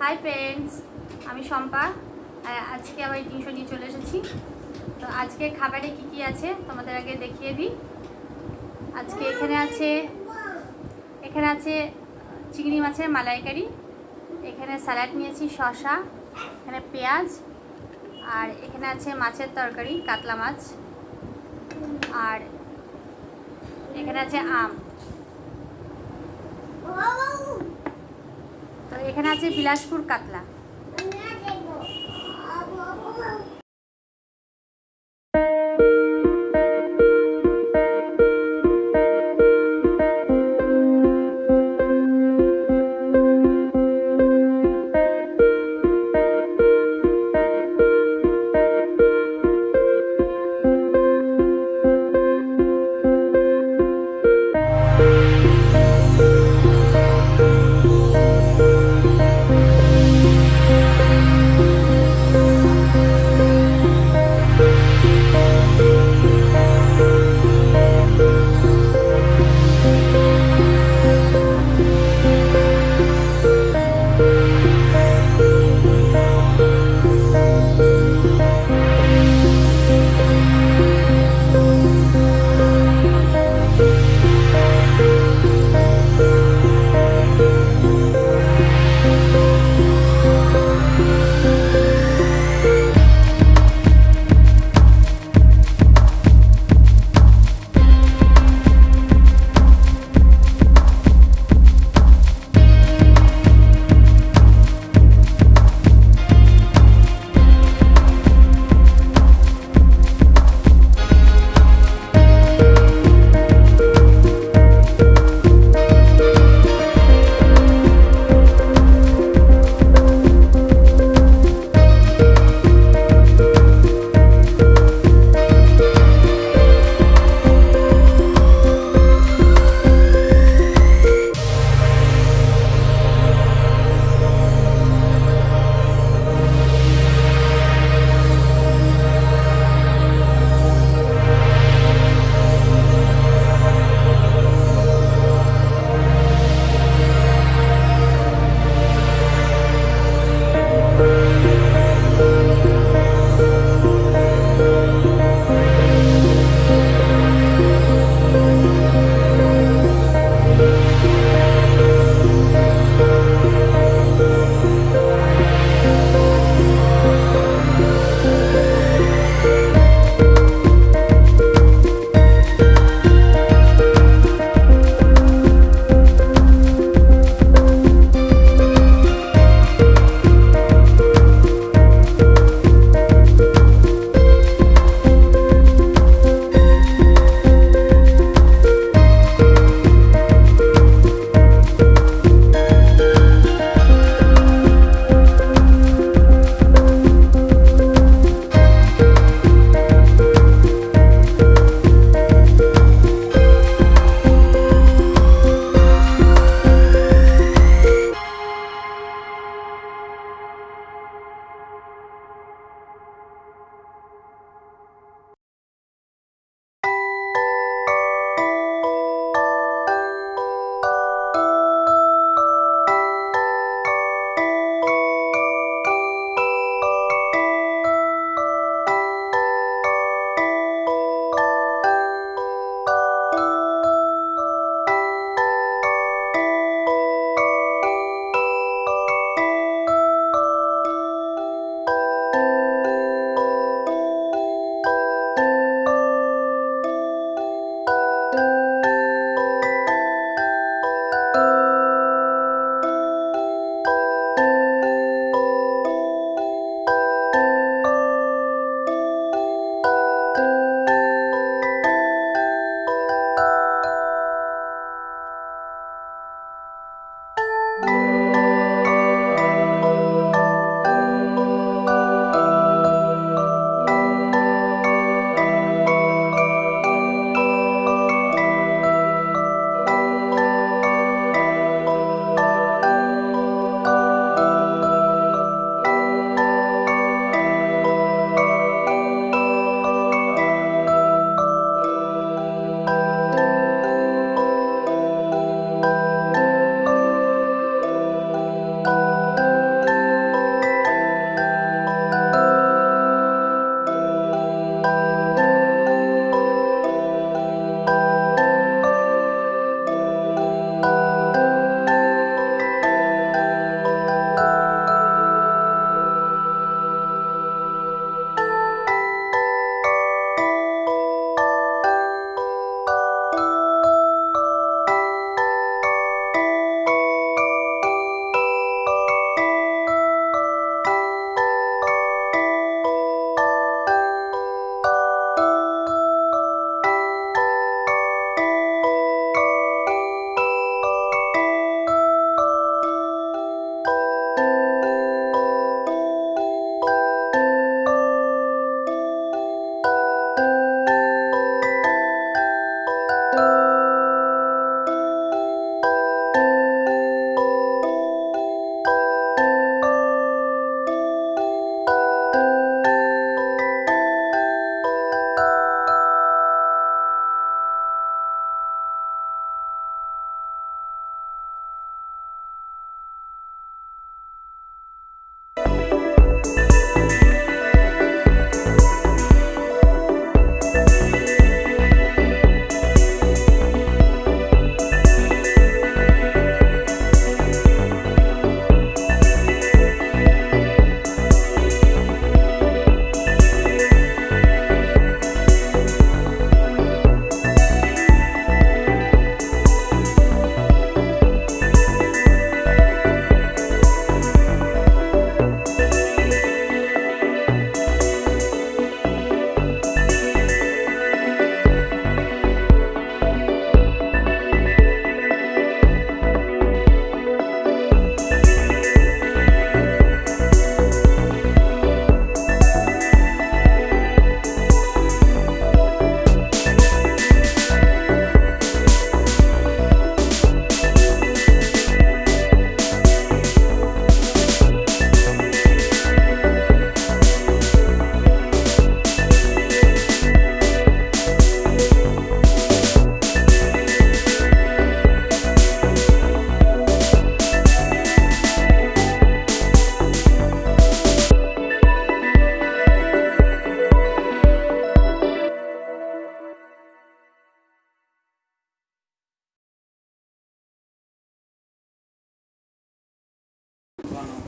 Hi friends আমি শম্পা। আজকে আবার টিউশন নিয়ে চলে এসেছি। তো আজকে খাবারে কি কি আছে তোমাদের আগে দেখিয়ে দিই। আজকে এখানে আছে এখানে আছে চিংড়ি মাছের মালাইকারি। এখানে স্যালাড নিয়েছি, শসা, এখানে পেঁয়াজ, আর এখানে আছে মাছের তরকারি, কাতলা মাছ। আর এখানে আছে আম। তো এখানে আছে বিলাসপুর কাতলা।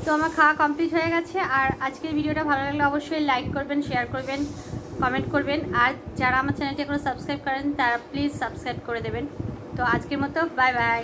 তো আমার খাওয়া কমপ্লিট হয়ে গেছে। আর আজকের ভিডিওটা ভালো লাগলে অবশ্যই লাইক করবেন শেয়ার করবেন কমেন্ট করবেন। আর যারা আমার চ্যানেলটি এখনও সাবস্ক্রাইব করেন তারা প্লিজ সাবস্ক্রাইব করে দেবেন। তো আজকের মতো বাই বাই